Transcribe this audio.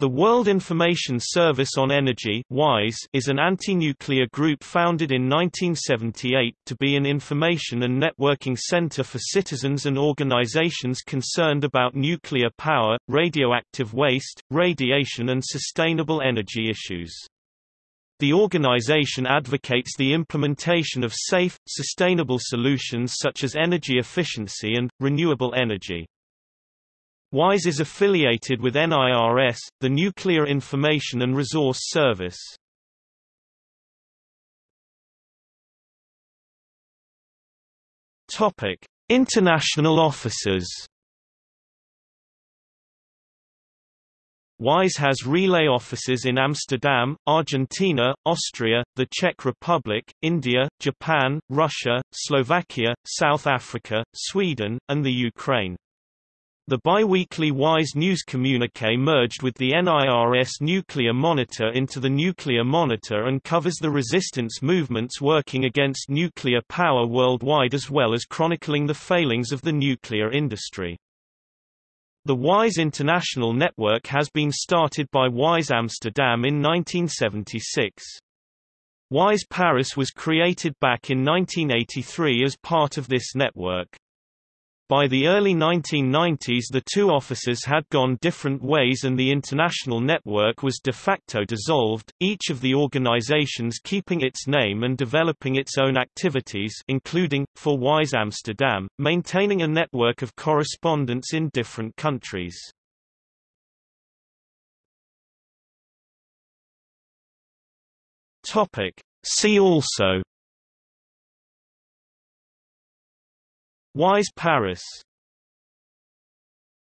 The World Information Service on Energy WISE is an anti-nuclear group founded in 1978 to be an information and networking center for citizens and organizations concerned about nuclear power, radioactive waste, radiation and sustainable energy issues. The organization advocates the implementation of safe, sustainable solutions such as energy efficiency and, renewable energy. WISE is affiliated with NIRS, the Nuclear Information and Resource Service. Topic: International offices. WISE has relay offices in Amsterdam, Argentina, Austria, the Czech Republic, India, Japan, Russia, Slovakia, South Africa, Sweden, and the Ukraine. The biweekly WISE news communique merged with the NIRS Nuclear Monitor into the Nuclear Monitor and covers the resistance movements working against nuclear power worldwide as well as chronicling the failings of the nuclear industry. The WISE International Network has been started by WISE Amsterdam in 1976. WISE Paris was created back in 1983 as part of this network. By the early 1990s the two offices had gone different ways and the international network was de facto dissolved, each of the organizations keeping its name and developing its own activities including, for WISE Amsterdam, maintaining a network of correspondents in different countries. See also WISE Paris